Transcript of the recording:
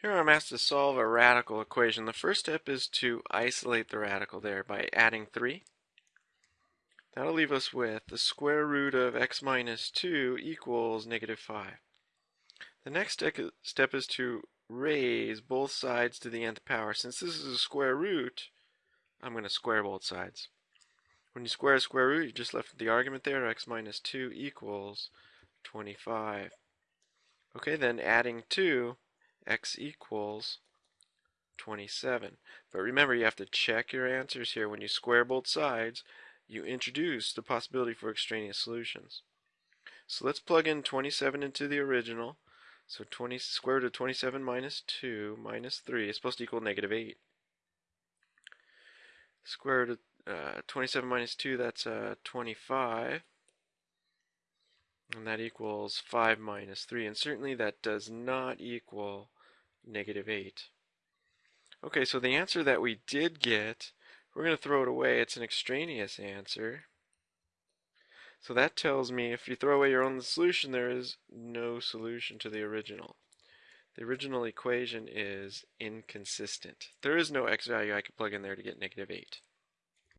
Here I'm asked to solve a radical equation. The first step is to isolate the radical there by adding 3. That'll leave us with the square root of x minus 2 equals negative 5. The next step is to raise both sides to the nth power. Since this is a square root, I'm going to square both sides. When you square a square root, you just left the argument there, x minus 2 equals 25. Okay, then adding 2 x equals 27. But remember, you have to check your answers here. When you square both sides, you introduce the possibility for extraneous solutions. So let's plug in 27 into the original. So 20 square root of 27 minus 2 minus 3 is supposed to equal negative 8. Square root of uh, 27 minus 2, that's uh, 25. And that equals 5 minus 3. And certainly that does not equal negative 8. Okay, so the answer that we did get, we're going to throw it away. It's an extraneous answer. So that tells me if you throw away your own solution, there is no solution to the original. The original equation is inconsistent. There is no x value I could plug in there to get negative 8.